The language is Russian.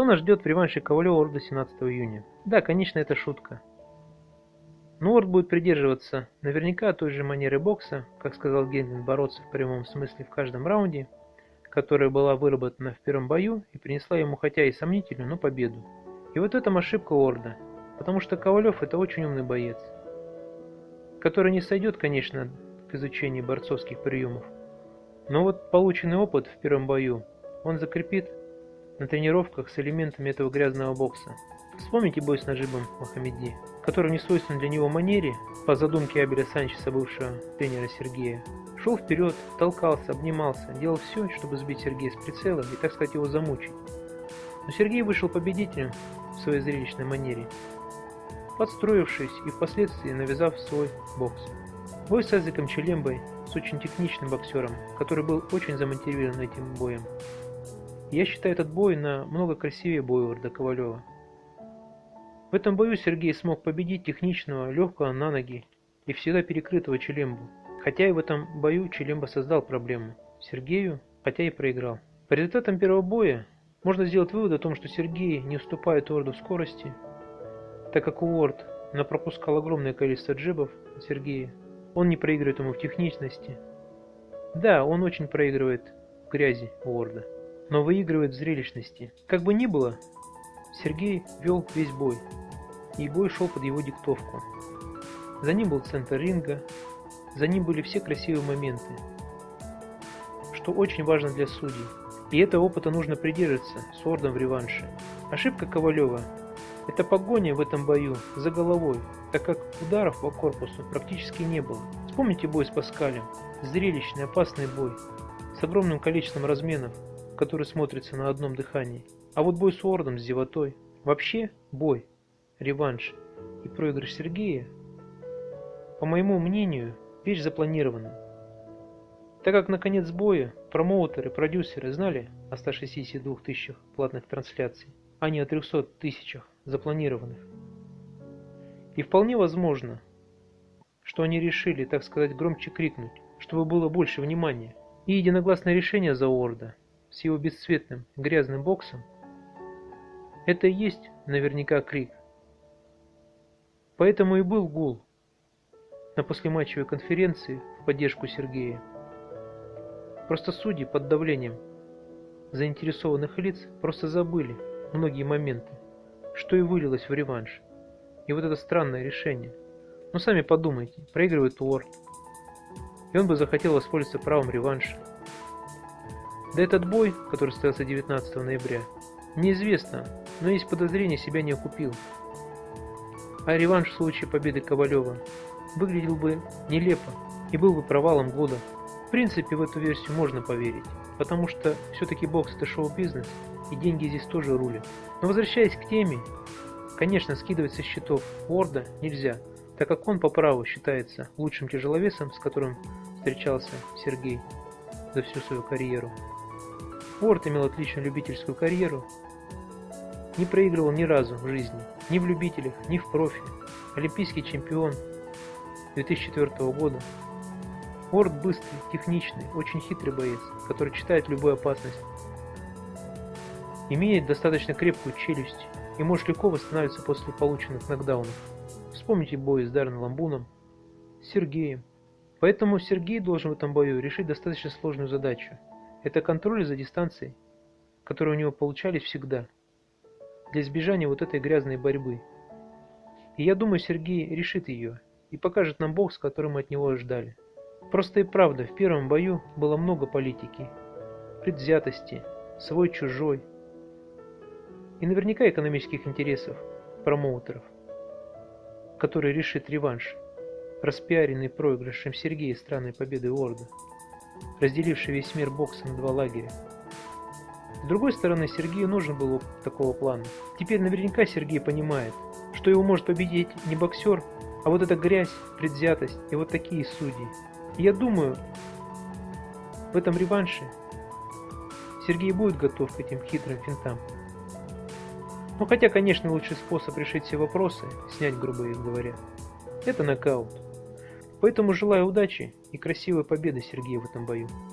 Что нас ждет в реванше Ковалева Орда 17 июня? Да, конечно, это шутка. Но Орд будет придерживаться наверняка той же манеры бокса, как сказал Генрин, бороться в прямом смысле в каждом раунде, которая была выработана в первом бою и принесла ему хотя и сомнительную, но победу. И вот этом ошибка Орда, потому что Ковалев это очень умный боец, который не сойдет, конечно, к изучению борцовских приемов, но вот полученный опыт в первом бою он закрепит на тренировках с элементами этого грязного бокса. Вспомните бой с Нажибом Мохаммеди, который в несвойственной для него манере, по задумке Абеля Санчеса, бывшего тренера Сергея, шел вперед, толкался, обнимался, делал все, чтобы сбить Сергея с прицела и, так сказать, его замучить. Но Сергей вышел победителем в своей зрелищной манере, подстроившись и впоследствии навязав свой бокс. Бой с Азиком Челембой с очень техничным боксером, который был очень замотивирован этим боем. Я считаю этот бой на много красивее боя Орда Ковалева. В этом бою Сергей смог победить техничного, легкого на ноги и всегда перекрытого Челембу. Хотя и в этом бою Челемба создал проблему Сергею, хотя и проиграл. По результатам первого боя можно сделать вывод о том, что Сергей не уступает Орду в скорости, так как Уорд пропускал огромное количество джебов от Сергея он не проигрывает ему в техничности. Да, он очень проигрывает в грязи Уорда, но выигрывает в зрелищности. Как бы ни было, Сергей вел весь бой, и бой шел под его диктовку. За ним был центр ринга, за ним были все красивые моменты, что очень важно для судей. И этого опыта нужно придерживаться с Ордом в реванше. Ошибка Ковалева – это погоня в этом бою за головой, так как ударов по корпусу практически не было. Вспомните бой с Паскалем. Зрелищный, опасный бой, с огромным количеством разменов, который смотрится на одном дыхании. А вот бой с Уордом, с Зевотой, вообще бой, реванш и проигрыш Сергея, по моему мнению, вещь запланированная. Так как на конец боя промоутеры, продюсеры знали о 162 тысячах платных трансляций, а не о 300 тысячах запланированных. И вполне возможно, что они решили, так сказать, громче крикнуть, чтобы было больше внимания. И единогласное решение за Орда с его бесцветным грязным боксом это и есть наверняка крик. Поэтому и был гул на послематчевой конференции в поддержку Сергея. Просто судьи под давлением заинтересованных лиц просто забыли многие моменты, что и вылилось в реванш. И вот это странное решение. Ну сами подумайте, проигрывает Уорд. И он бы захотел воспользоваться правом реванша. Да этот бой, который состоялся 19 ноября, неизвестно, но есть подозрение, себя не окупил. А реванш в случае победы Ковалева выглядел бы нелепо и был бы провалом года. В принципе, в эту версию можно поверить, потому что все-таки бокс это шоу-бизнес, и деньги здесь тоже рулят. Но возвращаясь к теме, Конечно, скидывать со счетов Уорда нельзя, так как он по праву считается лучшим тяжеловесом, с которым встречался Сергей за всю свою карьеру. Уорд имел отличную любительскую карьеру, не проигрывал ни разу в жизни, ни в любителях, ни в профи. Олимпийский чемпион 2004 года. Уорд быстрый, техничный, очень хитрый боец, который читает любую опасность. Имеет достаточно крепкую челюсть и может легко восстанавливаться после полученных нокдаунов. Вспомните бой с Дарреном Ламбуном, с Сергеем. Поэтому Сергей должен в этом бою решить достаточно сложную задачу. Это контроль за дистанцией, которые у него получались всегда, для избежания вот этой грязной борьбы. И я думаю, Сергей решит ее и покажет нам бокс, который мы от него ждали. Просто и правда, в первом бою было много политики, предвзятости, свой-чужой, и наверняка экономических интересов промоутеров, который решит реванш, распиаренный проигрышем Сергея странной победы Орда, разделивший весь мир боксом на два лагеря. С другой стороны, Сергею нужен был такого плана. Теперь наверняка Сергей понимает, что его может победить не боксер, а вот эта грязь, предвзятость и вот такие судьи. И я думаю, в этом реванше Сергей будет готов к этим хитрым финтам. Ну хотя, конечно, лучший способ решить все вопросы, снять грубо говоря, это нокаут. Поэтому желаю удачи и красивой победы Сергею в этом бою.